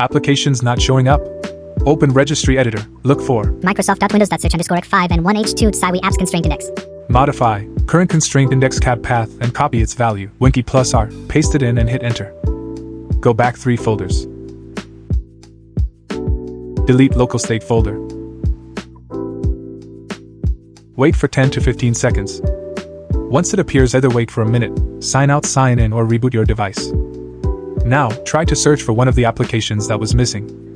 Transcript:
Applications not showing up. Open Registry Editor. Look for Microsoft.windows.search underscore x5 and 1h2 Tsiwi apps constraint index. Modify current constraint index cab path and copy its value. Win key plus R. Paste it in and hit enter. Go back three folders. Delete local state folder. Wait for 10 to 15 seconds. Once it appears, either wait for a minute, sign out, sign in, or reboot your device. Now, try to search for one of the applications that was missing.